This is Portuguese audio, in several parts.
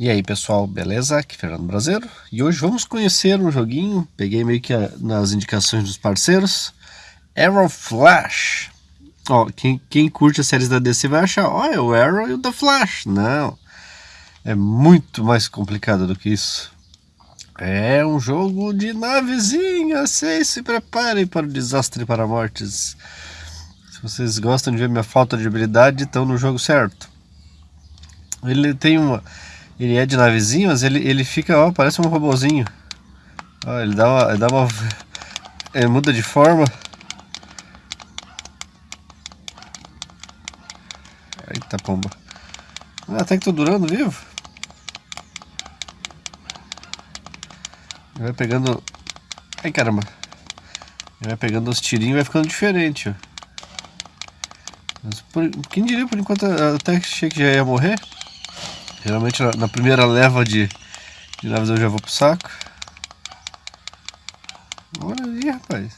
E aí pessoal, beleza? Aqui é Fernando Brasileiro e hoje vamos conhecer um joguinho, peguei meio que a, nas indicações dos parceiros, Arrow Flash. Ó, quem, quem curte as séries da DC vai achar, ó, é o Arrow e o The Flash. Não, é muito mais complicado do que isso. É um jogo de navezinha, se preparem para o desastre para mortes. Se vocês gostam de ver minha falta de habilidade, estão no jogo certo. Ele tem uma ele é de navezinho, mas ele, ele fica, ó, parece um robozinho. Ó, ele dá uma. Ele dá uma. Ele muda de forma. Eita pomba. Ah, até que tô durando vivo. Ele vai pegando. Ai caramba. Ele vai pegando os tirinhos e vai ficando diferente, ó. Mas por, quem diria por enquanto até achei que já ia morrer? Geralmente na, na primeira leva de, de naves eu já vou pro saco. Olha ali, rapaz.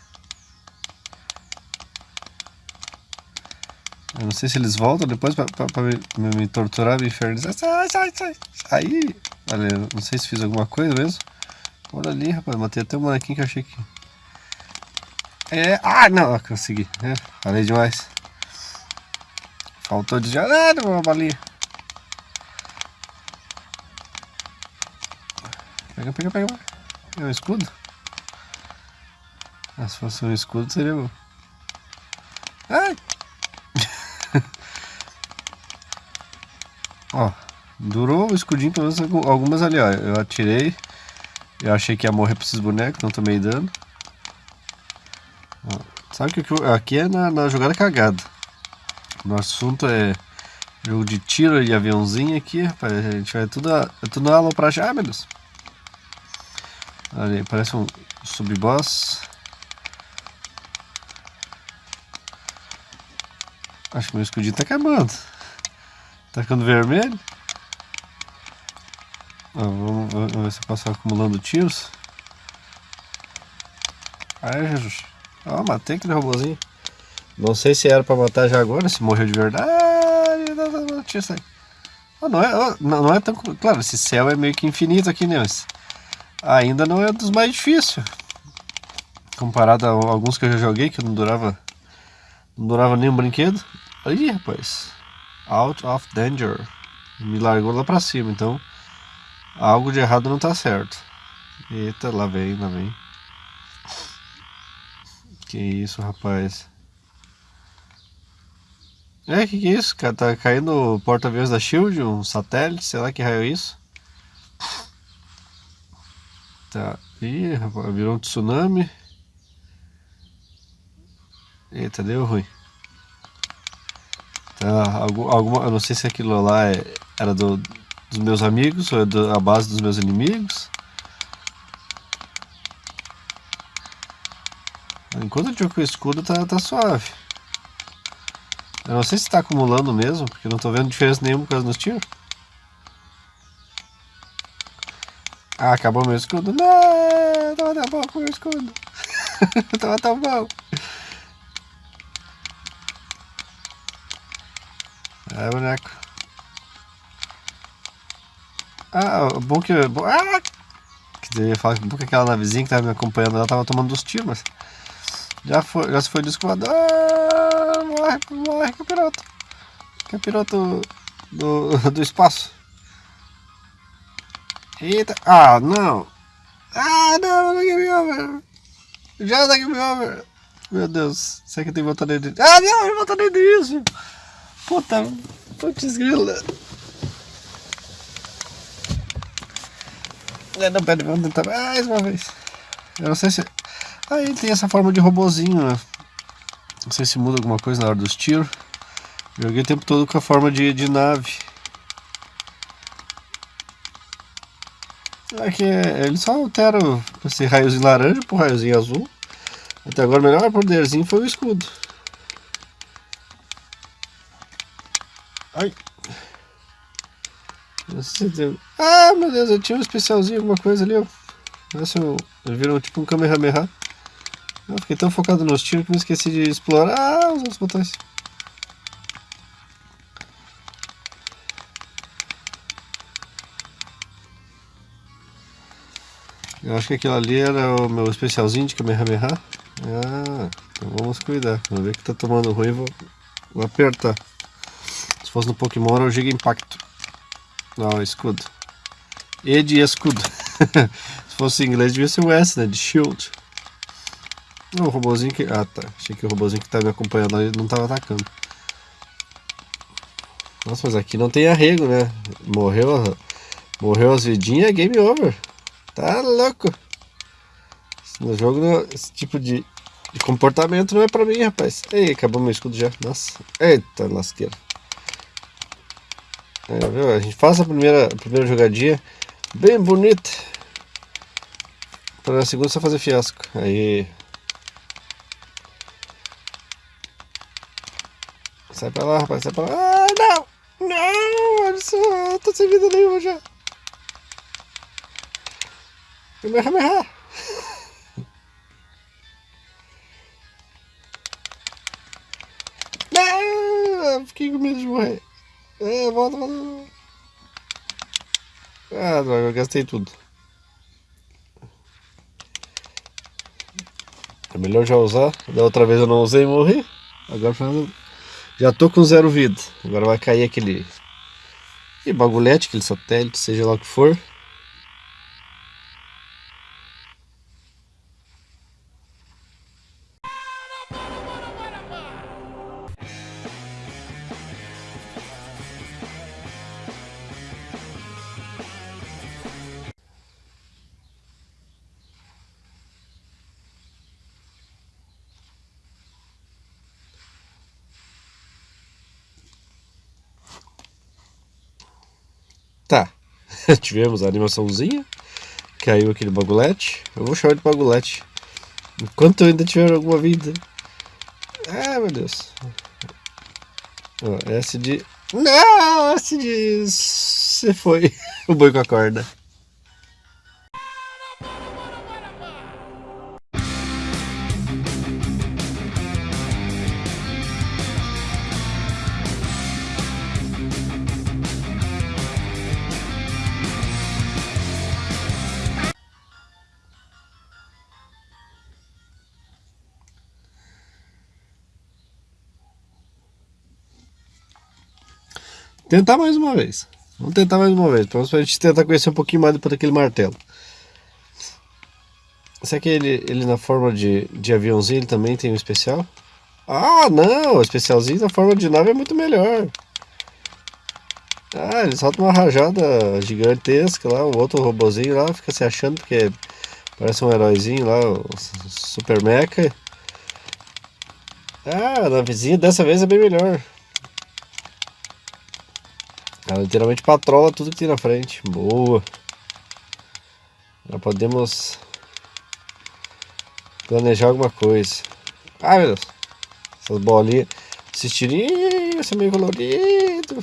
Eu não sei se eles voltam depois pra, pra, pra me, me, torturar, me infernizar. Sai, sai, sai. Aí. Olha, não sei se fiz alguma coisa mesmo. Olha ali, rapaz. Matei até o bonequinho que eu achei que... É... Ah, não. Consegui. É, falei demais. Faltou de... Ah, uma balinha. Pega, pega, pega. É um escudo? Ah, se fosse um escudo seria bom. Ai! ó, durou o escudinho pelo menos algumas ali, ó. Eu atirei. Eu achei que ia morrer pra esses bonecos, não tomei dano. Ó, sabe que aqui é na, na jogada cagada. Nosso assunto é jogo de tiro e aviãozinho aqui, rapaz. A gente vai tudo, é tudo na aula pra achar. Ah, meu Deus. Ali, parece um sub-boss. Acho que meu escudinho tá acabando. Tá ficando vermelho. vamos, vamos, ver se eu posso acumulando tiros. Ai, Jesus. Ó, matei aquele robôzinho. Não sei se era pra matar já agora, se morreu de verdade. Não, não, não, tinha não, é, não, não é tão. Claro, esse céu é meio que infinito aqui, né? Mas ainda não é dos mais difíceis. Comparado a alguns que eu já joguei, que não durava. Não durava nenhum brinquedo. Aí, rapaz. Out of danger. Me largou lá pra cima, então. Algo de errado não tá certo. Eita, lá vem, lá vem. Que isso, rapaz. É, que que é isso, cara? Tá caindo porta-aviões da SHIELD, um satélite, sei lá que raio é isso. Tá. Ih, virou um tsunami. Eita, deu ruim. Tá, alguma, eu não sei se aquilo lá é, era do, dos meus amigos ou é do, a base dos meus inimigos. Enquanto eu jogo com o escudo tá, tá suave. Eu não sei se está acumulando mesmo, porque não estou vendo diferença nenhuma por causa dos tiros. Ah, acabou meu escudo. Não, tava tão bom com o meu escudo. tava tão bom. É, boneco. Ah, que... Bom, ah! Quer dizer, eu falar que bom que aquela navezinha que tava me acompanhando, ela tava tomando dos tiros, mas... Já, foi, já se foi descobado. Ah, morre, morre, capiroto. Capiroto do, do espaço. Eita. Ah, não. Ah, não, não game over. Já da game over. Meu Deus, será que eu tenho voltar dentro Ah, não, eu dentro disso. Puta, putz grila. É, não, pera, vamos tentar mais uma vez. Eu não sei se... Ele tem essa forma de robozinho, né? Não sei se muda alguma coisa na hora dos tiros. Joguei o tempo todo com a forma de, de nave. É, ele só altera esse raiozinho laranja pro raiozinho azul. Até agora o melhor poderzinho foi o escudo. Ai. Ah, meu Deus, eu tinha um especialzinho, alguma coisa ali, ó. Eu, eu virou tipo um Kamehameha. Eu fiquei tão focado nos tiros que me esqueci de explorar os outros botões. Eu acho que aquilo ali era o meu especialzinho de Kamehameha. Ah, então vamos cuidar. Vamos ver que tá tomando ruim, vou, vou apertar. Se fosse no Pokémon era o Giga Impacto. Não, escudo. E de escudo. Se fosse em inglês devia ser o S, né? De shield. O robôzinho que... Ah, tá. Achei que o robôzinho que tá me acompanhando ali não tava atacando. Nossa, mas aqui não tem arrego, né? Morreu, morreu as vidinhas, é game over. Tá louco. No jogo, esse tipo de, de comportamento não é pra mim, rapaz. Ei, acabou meu escudo já. Nossa. Eita, lasqueira. É, viu? A gente faz a primeira, a primeira jogadinha bem bonita. Para na segunda só fazer fiasco. Aí. Sai pra lá, rapaz, sai pra lá. Ah, não! Não, só, tô sem vida nenhuma já. Kamehameha! Não, fiquei com medo de morrer. É, volta, volta. Ah, droga, eu gastei tudo. É melhor já usar. Da outra vez eu não usei e morri. Agora já tô com zero vida. Agora vai cair aquele, aquele bagulhete, aquele satélite, seja lá o que for. Tá, tivemos a animaçãozinha, caiu aquele bagulete, eu vou chamar de bagulete, enquanto eu ainda tiver alguma vida. Ah, meu Deus. Ó, S de... Não, S de... Você foi o boi com a corda. Tentar mais uma vez. Vamos tentar mais uma vez. Para a gente tentar conhecer um pouquinho mais depois daquele martelo. Será que ele, ele na forma de, de aviãozinho ele também tem um especial? Ah, não! O especialzinho na forma de nave é muito melhor. Ah, ele solta uma rajada gigantesca lá, o outro robozinho lá fica se achando porque parece um heróizinho lá, o Super Mecha. Ah, a navezinha dessa vez é bem melhor. Ela literalmente patrola tudo que tem na frente. Boa. Já podemos planejar alguma coisa. Ai meu Deus. Essas bolinhas. Esses tirinhos, é meio colorido.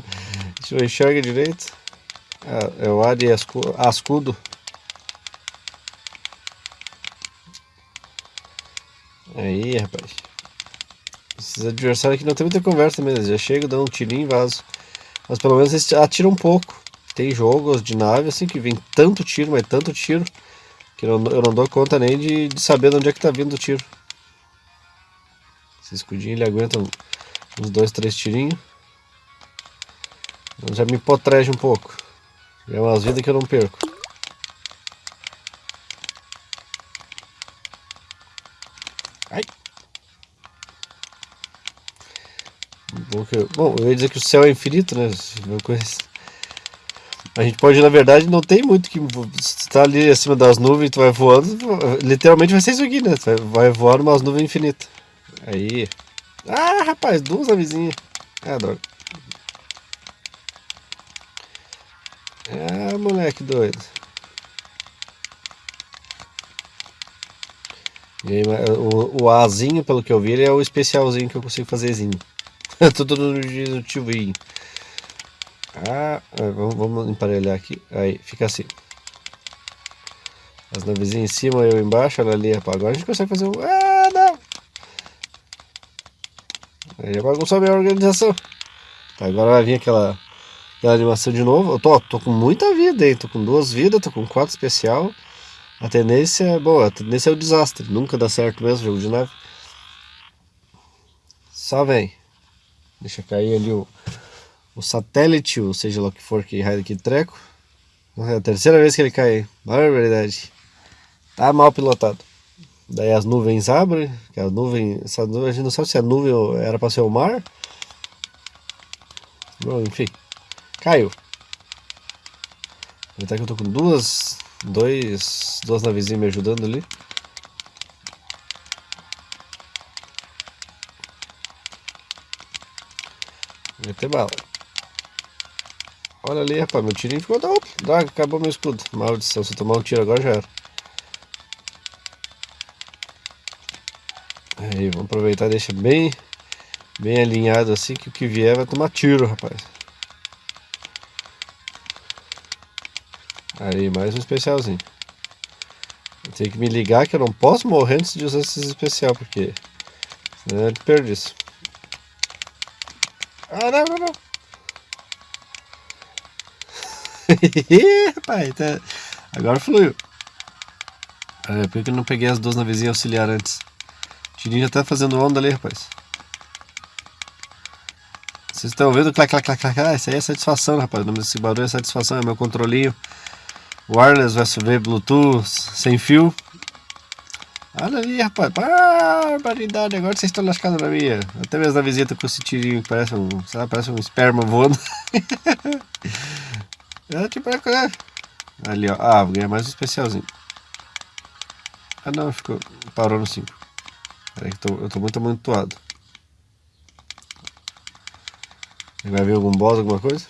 A gente não enxerga direito. É, é o ar de ascudo. Aí, rapaz. Esses adversários aqui não tem muita conversa mesmo. Já chega, dá um tirinho e vaso. Mas pelo menos eles atiram um pouco. Tem jogos de nave assim que vem tanto tiro, mas tanto tiro, que eu não, eu não dou conta nem de, de saber de onde é que tá vindo o tiro. Esse escudinho ele aguenta uns dois, três tirinhos. Já me potrege um pouco. É umas vidas que eu não perco. Ai. Bom, que, bom, eu ia dizer que o céu é infinito, né? A gente pode, na verdade, não tem muito que. Você tá ali acima das nuvens, tu vai voando, literalmente vai ser isso aqui, né? Vai, vai voar umas nuvens infinitas. Aí. Ah, rapaz, duas navezinhas. Ah, droga. Ah, moleque doido. Aí, o, o Azinho, pelo que eu vi, ele é o especialzinho que eu consigo fazerzinho. Tudo no diretivinho. Ah, é, vamos, vamos emparelhar aqui. Aí, fica assim. As navezinhas em cima, eu embaixo, ela ali. Agora a gente consegue fazer um... Ah, não! Aí bagunçou a minha organização. Tá, agora vai vir aquela, aquela animação de novo. Eu tô, tô com muita vida aí. Tô com duas vidas, tô com quatro especial. A tendência é boa, a tendência é o desastre. Nunca dá certo mesmo jogo de nave. Só vem. Deixa cair ali o, o satélite, ou seja lá o que for que raio aqui treco. É a terceira vez que ele cai. Barbaridade. Tá mal pilotado. Daí as nuvens abrem, que a nuvem, essa nuvem, a gente não sabe se a nuvem era para ser o mar. Bom, enfim, caiu. Aproveitar que eu tô com duas, dois, duas navezinhas me ajudando ali. Meter bala. Olha ali, rapaz, meu tirinho ficou da Droga, acabou meu escudo. Maldição, se eu tomar um tiro agora já era. Aí, vamos aproveitar deixar bem, bem alinhado assim, que o que vier vai tomar tiro, rapaz. Aí, mais um especialzinho. Tem que me ligar que eu não posso morrer antes de usar esse especial, porque senão é. Ah, não, não, não. rapaz, tá... agora fluiu. Por que eu não peguei as duas navezinhas auxiliar antes? Tirinho já tá fazendo onda ali, rapaz. Vocês estão vendo? Clac, clac, clac, clac. Ah, isso aí é satisfação, rapaz. O nome desse barulho é satisfação. É meu controlinho. Wireless USB Bluetooth sem fio. Olha ali, rapaz. Barbaridade. Agora vocês estão lascados na minha. Até mesmo na visita com esse tirinho que parece um, sabe, parece um esperma voando. é tipo, é... Ali, ó. Ah, vou ganhar mais um especialzinho. Ah, não. Ficou... Parou no 5. Peraí que tô, eu tô muito amontoado. Vai ver algum boss, alguma coisa?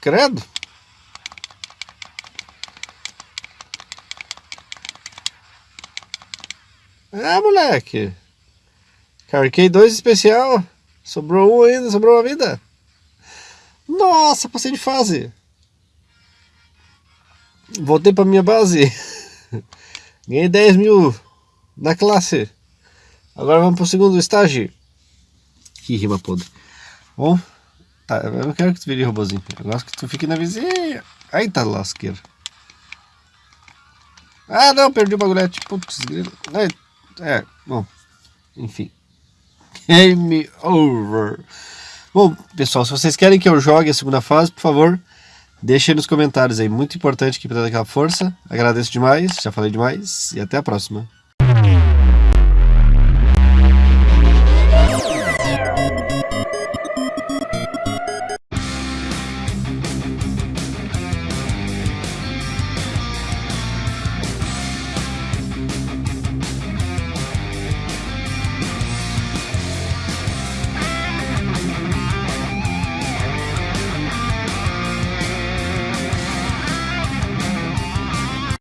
Credo! Ah, moleque! Carquei dois especial. Sobrou um ainda, sobrou uma vida. Nossa, passei de fase. Voltei pra minha base. Ganhei 10 mil na classe. Agora vamos pro segundo estágio. Que rima podre. Bom, tá, eu não quero que tu vire robozinho. Eu gosto que tu fique na vizinha. Aí tá lasqueira. Ah, não, perdi o bagulhete. Putz, é, é, bom, enfim. Game over. Bom, pessoal, se vocês querem que eu jogue a segunda fase, por favor, deixem nos comentários aí. Muito importante que para dar aquela força. Agradeço demais, já falei demais e até a próxima.